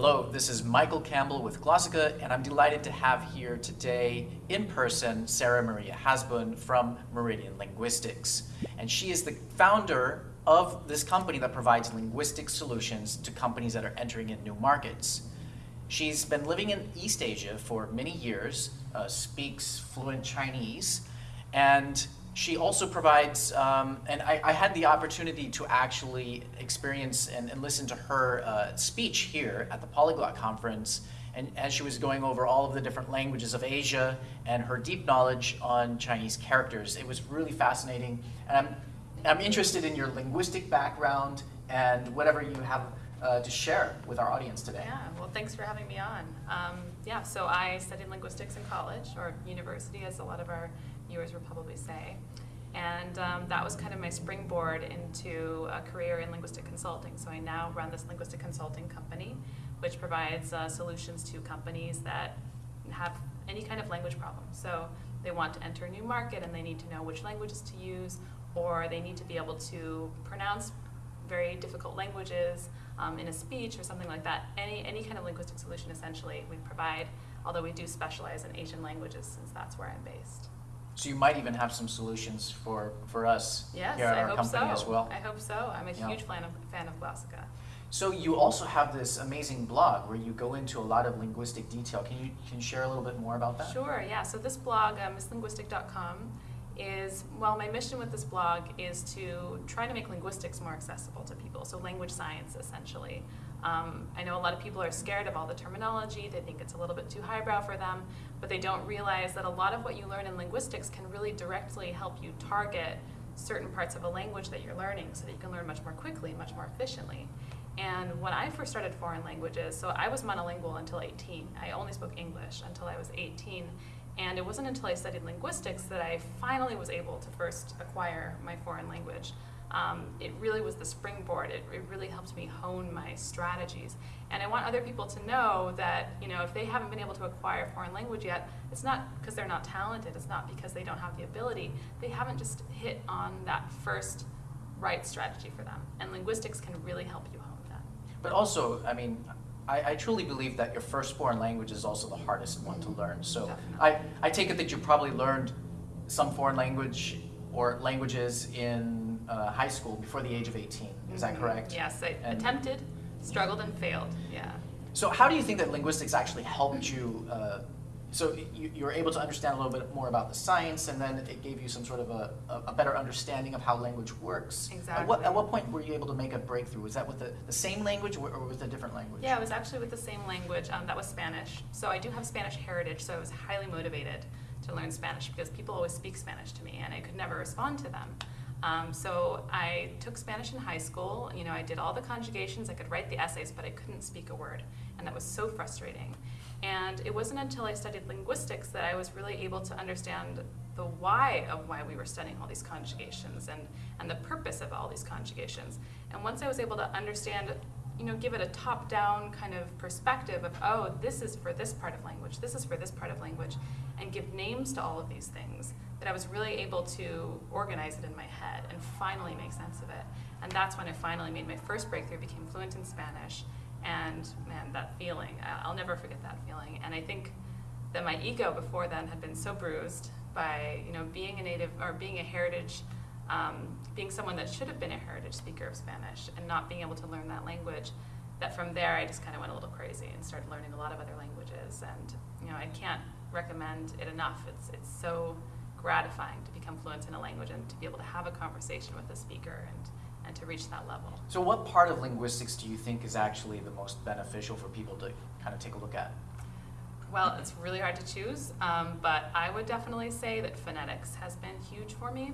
Hello, this is Michael Campbell with Glossika, and I'm delighted to have here today in person Sarah Maria Hasbun from Meridian Linguistics. And she is the founder of this company that provides linguistic solutions to companies that are entering in new markets. She's been living in East Asia for many years, uh, speaks fluent Chinese, and she also provides, um, and I, I, had the opportunity to actually experience and, and listen to her uh, speech here at the Polyglot Conference, and as she was going over all of the different languages of Asia and her deep knowledge on Chinese characters. It was really fascinating, and I'm, I'm interested in your linguistic background and whatever you have uh, to share with our audience today. Yeah, well, thanks for having me on. Um, yeah, so I studied linguistics in college, or university, as a lot of our viewers would probably say. And um, that was kind of my springboard into a career in linguistic consulting. So I now run this linguistic consulting company, which provides uh, solutions to companies that have any kind of language problem. So they want to enter a new market and they need to know which languages to use, or they need to be able to pronounce very difficult languages um, in a speech or something like that. Any, any kind of linguistic solution, essentially, we provide, although we do specialize in Asian languages since that's where I'm based. So you might even have some solutions for, for us yes, here at I our hope company so. as well. I hope so. I'm a yeah. huge fan of, fan of Glossika. So you also have this amazing blog where you go into a lot of linguistic detail. Can you, can you share a little bit more about that? Sure, yeah. So this blog, uh, misslinguistic.com, is, well, my mission with this blog is to try to make linguistics more accessible to people, so language science, essentially. Um, I know a lot of people are scared of all the terminology, they think it's a little bit too highbrow for them, but they don't realize that a lot of what you learn in linguistics can really directly help you target certain parts of a language that you're learning so that you can learn much more quickly, much more efficiently. And when I first started foreign languages, so I was monolingual until 18. I only spoke English until I was 18. And it wasn't until I studied linguistics that I finally was able to first acquire my foreign language. Um, it really was the springboard. It, it, really helped me hone my strategies. And I want other people to know that, you know, if they haven't been able to acquire a foreign language yet, it's not because they're not talented. It's not because they don't have the ability. They haven't just hit on that first right strategy for them. And linguistics can really help you hone that. But also, I mean, I, I, truly believe that your first foreign language is also the hardest one to learn. So I, I take it that you probably learned some foreign language or languages in uh, high school before the age of 18. Is mm -hmm. that mm-hmm. correct? Yes, I and attempted, struggled, and failed. Yeah. So how do you think that linguistics actually helped you uh, so you, you, were able to understand a little bit more about the science, and then it gave you some sort of a, a better understanding of how language works. Exactly. At what, at what point were you able to make a breakthrough? Was that with the, the same language or, or with a different language? Yeah, it was actually with the same language. Um, that was Spanish. So I do have Spanish heritage, so I was highly motivated to learn Spanish because people always speak Spanish to me, and I could never respond to them. Um, so I took Spanish in high school. You know, I did all the conjugations. I could write the essays, but I couldn't speak a word, and that was so frustrating. And it wasn't until I studied linguistics that I was really able to understand the why of why we were studying all these conjugations and, and the purpose of all these conjugations. And once I was able to understand, you know, give it a top-down kind of perspective of, oh, this is for this part of language, this is for this part of language, and give names to all of these things, that I was really able to organize it in my head and finally make sense of it. And that's when I finally made my first breakthrough, became fluent in Spanish, and man, that feeling, I'll never forget that feeling. And I think that my ego before then had been so bruised by you know being a native or being a heritage, um, being someone that should have been a heritage speaker of Spanish and not being able to learn that language. That from there I just kind of went a little crazy and started learning a lot of other languages. And you know I can't recommend it enough. It's it's so gratifying to become fluent in a language and to be able to have a conversation with a speaker and and to reach that level. So what part of linguistics do you think is actually the most beneficial for people to kind of take a look at? Well, it's really hard to choose, um, but I would definitely say that phonetics has been huge for me.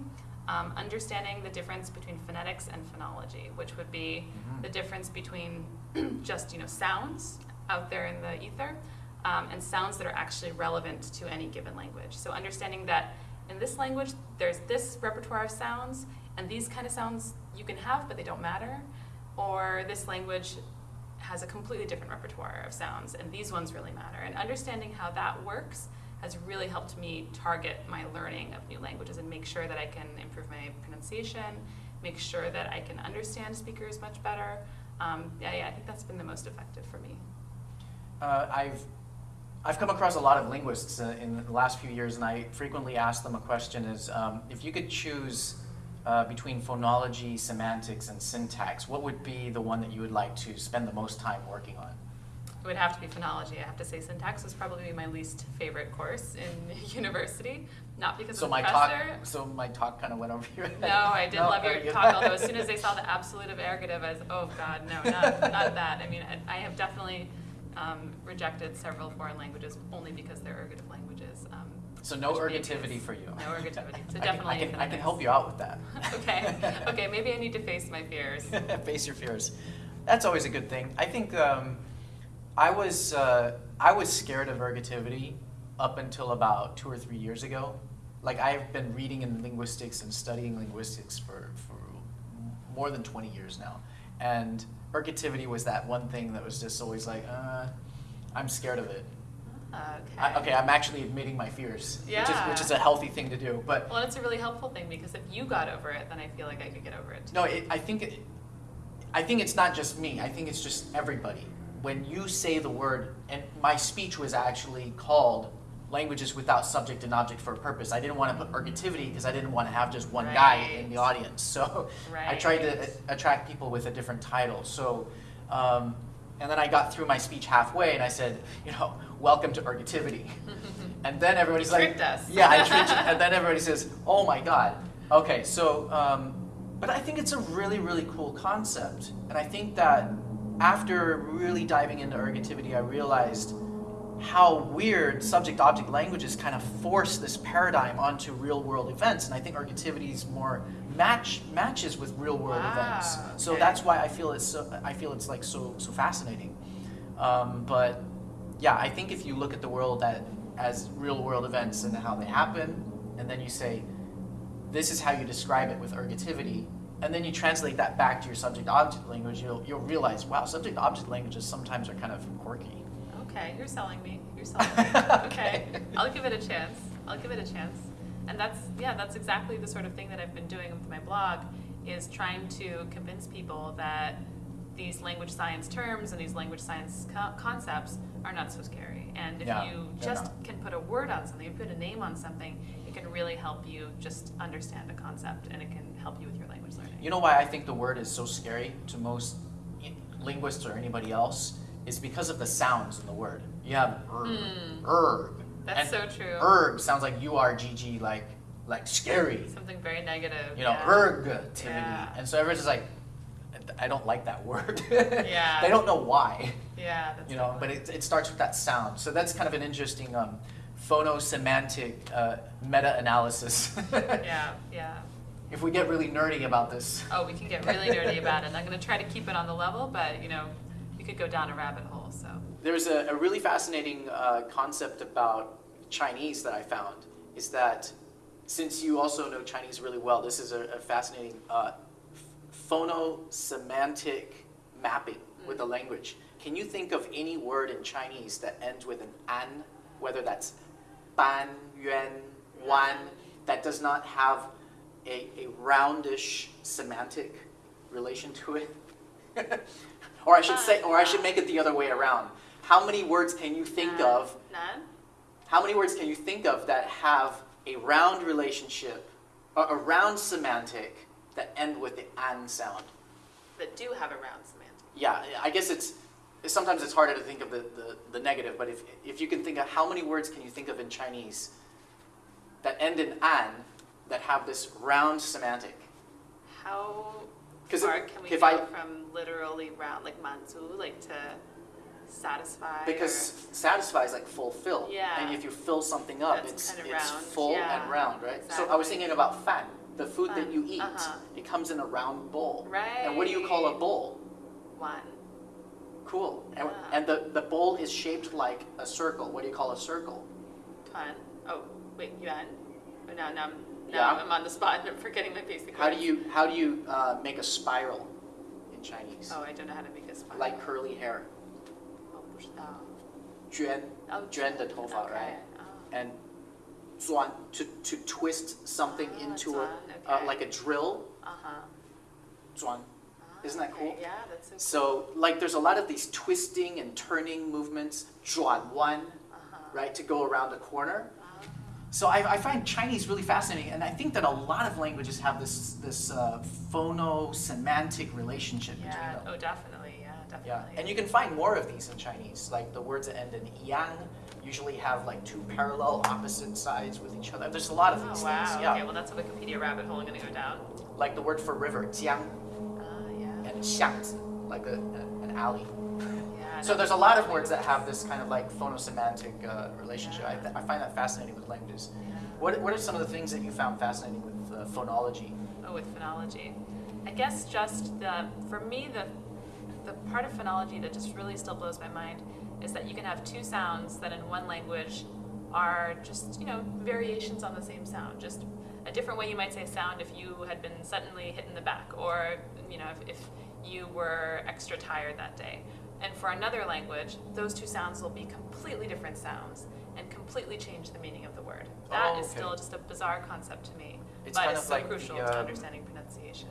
Um, understanding the difference between phonetics and phonology, which would be mm -hmm. the difference between just you know sounds out there in the ether um, and sounds that are actually relevant to any given language. So understanding that in this language, there's this repertoire of sounds, and these kind of sounds you can have, but they don't matter. Or this language has a completely different repertoire of sounds, and these ones really matter. And understanding how that works has really helped me target my learning of new languages and make sure that I can improve my pronunciation, make sure that I can understand speakers much better. Um, yeah, yeah, I think that's been the most effective for me. Uh, I've I've come across a lot of linguists uh, in the last few years, and I frequently ask them a question: Is um, if you could choose uh, between phonology, semantics, and syntax, what would be the one that you would like to spend the most time working on? It would have to be phonology. I have to say syntax was probably my least favorite course in university. Not because So of my the talk, professor. so my talk kind of went over your head. No, I did No, love your you- talk, although as soon as they saw the absolutive ergative, I was, oh God, no, not, not that. I mean, I, I have definitely um, rejected several foreign languages only because they're ergative languages. Um, So no ergativity for you. No ergativity. So I can- definitely I can, I can help you out with that. okay, okay, maybe I need to face my fears. Face your fears. That's always a good thing. I think um, I was uh, I was scared of ergativity up until about two or three years ago. Like I've been reading in linguistics and studying linguistics for, for more than 20 years now. And ergativity was that one thing that was just always like, uh, I'm scared of it. Okay. I, okay, I'm actually admitting my fears, which, is, which is a healthy thing to do. But Well, it's a really helpful thing because if you got over it, then I feel like I could get over it. too. No, it, I think it, I think it's not just me. I think it's just everybody. When you say the word, and my speech was actually called "Languages Without Subject and Object for a Purpose." I didn't want to put ergativity because I didn't want to have just one guy in the audience. So I tried to attract people with a different title. So, um, and then I got through my speech halfway, and I said, you know, "Welcome to ergativity." and then everybody's You like, us. "Yeah, I tricked you." And then everybody says, "Oh my God." Okay, so. Um, but I think it's a really, really cool concept. And I think that after really diving into ergativity, I realized how weird subject object languages kind of force this paradigm onto real world events. And I think ergativity is more match matches with real world Wow, events. So okay. that's why I feel it's so I feel it's like so so fascinating. Um, but yeah, I think if you look at the world as real world events and how they happen, and then you say, this is how you describe it with ergativity, and then you translate that back to your subject object language, you'll, you'll realize, wow, subject object languages sometimes are kind of quirky. Okay, you're selling me. You're selling me. Okay. I'll give it a chance. I'll give it a chance. And that's yeah, that's exactly the sort of thing that I've been doing with my blog is trying to convince people that these language science terms and these language science co- concepts are not so scary. And if Yeah, you just not. can put a word on something, you put a name on something, it can really help you just understand a concept and it can help you with your language learning. You know why I think the word is so scary to most linguists or anybody else? Is because of the sounds in the word. You have erg, Hmm. erg. That's so true. Erg sounds like U-R-G-G, like, like scary. Something very negative. You know, yeah. ergativity. Yeah. And so everyone's just like, I don't like that word. Yeah. they don't know why. Yeah, that's you know, but it, it starts with that sound. So that's kind of an interesting um, phonosemantic uh, meta-analysis. Yeah, yeah. If we get really nerdy about this. Oh, we can get really nerdy about it. I'm going to try to keep it on the level, but you know, we could go down a rabbit hole. So There's a, a really fascinating uh, concept about Chinese that I found is that since you also know Chinese really well, this is a, a fascinating uh, phonosemantic mapping with the language. Can you think of any word in Chinese that ends with an an, whether that's ban, yuan, wan, that does not have a, a roundish semantic relation to it? or I should uh, say, or I should make it the other way around. How many words can you think None. of none. how many words can you think of that have a round relationship, a, a round semantic that end with the an sound? That do have a round semantic. Yeah, I guess it's sometimes it's harder to think of the, the, the negative, but if, if you can think of how many words can you think of in Chinese that end in an that have this round semantic? How 'Cause far if- can we if go I- from literally round, like manzu, like to satisfy? Because satisfy is like fulfill. Yeah. And if you fill something up, That's it's, kinda it's round, full yeah, and round, right? So I was exactly. thinking about fan, the food that you eat. uh-huh. It comes in a round bowl. or And what do you call a Right. bowl? one. Cool. And, Yeah. and the, the bowl is shaped like a circle. What do you call a circle? Tuan. Oh, wait, yuan. Oh, now, now, I'm- now yeah. I'm on the spot and forgetting my basic. How words. do you how do you uh, make a spiral in Chinese? Oh, I don't know how to make a spiral. Like curly hair. Oh, 不知道. Juan, oh, Juan the tofa, right? Oh. And zuan to to twist something oh, into zuan, a uh, okay. uh, like a drill. Uh huh. Zuan. Ah, isn't that cool? Yeah, that's so, cool. so like there's a lot of these twisting and turning movements, zhuan wan, uh -huh. right, to go around a corner. So I, I find Chinese really fascinating, and I think that a lot of languages have this this uh, phono-semantic relationship Yeah. between them. Oh, definitely. Yeah, definitely. Yeah, and you can find more of these in Chinese. Like the words that end in yang usually have like two parallel opposite sides with each other. There's a lot of Oh, these wow. things. Yeah, Okay, well, that's a Wikipedia rabbit hole I'm to go down. like the word for river, jiang, Ah, yeah. and xiangzi, like a, a- an alley. So there's a lot of words that have this kind of like phonosemantic uh, relationship. I, I find that fascinating with languages. What, what are some of the things that you found fascinating with uh, phonology? Oh, with phonology. I guess just the, for me, the, the part of phonology that just really still blows my mind is that you can have two sounds that in one language are just, you know, variations on the same sound. Just a different way you might say sound if you had been suddenly hit in the back or, you know, if, if you were extra tired that day. And for another language, those two sounds will be completely different sounds and completely change the meaning of the word. That Oh, is still just a bizarre concept to me, It's but kind it's of so like crucial the, to um, understanding pronunciation.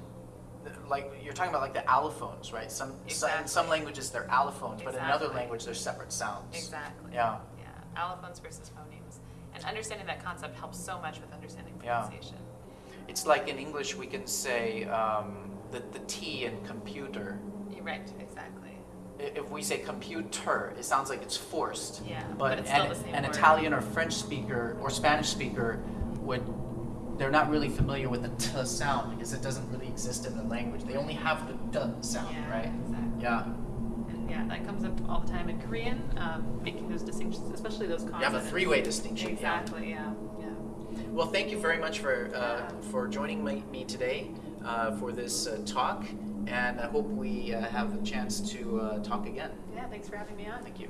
Like you're talking about like the allophones, right? Some, so- in some languages they're allophones, but in another Exactly. language they're separate sounds. Exactly. Yeah. Yeah. Allophones versus phonemes. And understanding that concept helps so much with understanding pronunciation. Yeah. It's like in English we can say um, the, the T in computer. You're right, exactly. If we say computer, it sounds like it's forced. Yeah, But, but it's still an, the same an. Italian or French speaker or Spanish speaker would, they're not really familiar with the T sound because it doesn't really exist in the language. They only have the D sound, yeah, right? Exactly. Yeah. And yeah, that comes up all the time in Korean, um, making those distinctions, especially those consonants. You have a three-way distinction. Exactly, yeah. yeah. Well, thank you very much for uh, for joining me, me today uh, for this uh, talk, and I hope we uh, have a chance to uh, talk again. Yeah, thanks for having me on. Thank you.